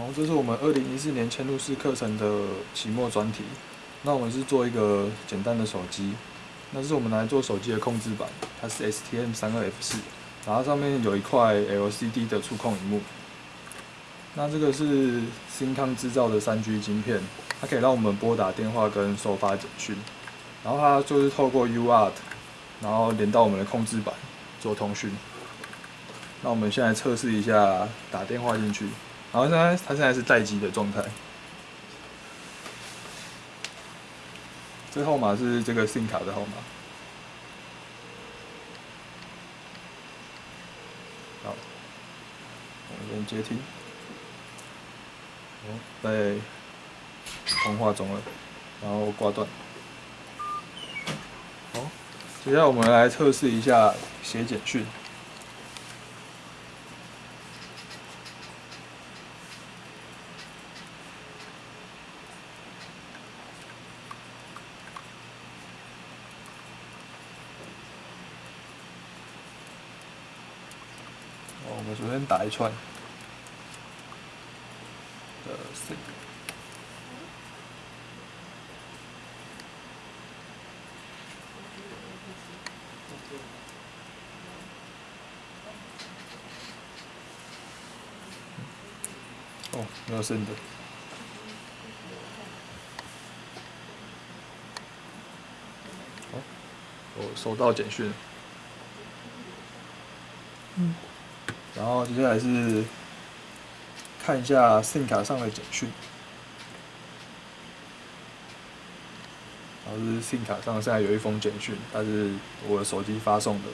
然后这是我们二零一四年嵌入式课程的期末专题。那我们是做一个简单的手机，那是我们来做手机的控制板，它是 STM 三二 F 四，然后上面有一块 LCD 的触控荧幕。那这个是新康制造的三 G 晶片，它可以让我们拨打电话跟收发简讯，然后它就是透过 UART，然后连到我们的控制板做通讯。那我们现在测试一下打电话进去，然后现在它现在是待机的状态。这号码是这个 SIM 卡的号码。好，我们接听。哦，在通话中了，然后挂断。好，接下来我们来测试一下写简讯。哦，我们首先打一串的 C。哦，没有声的。好，我收到简讯。嗯。然后接下来是看一下 SIM 卡上的简讯，然后是 SIM 卡上现在有一封简讯，它是我的手机发送的，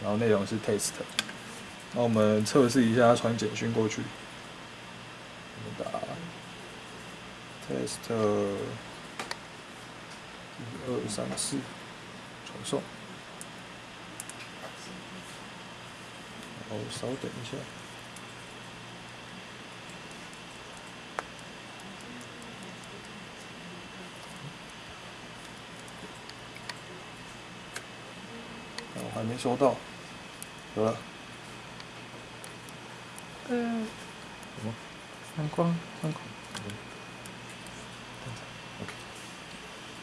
然后内容是 test。那我们测试一下传简讯过去，我们打 test 一二三四传送。哦，稍等一下。我还没收到，有了。嗯。什么？闪光，闪光。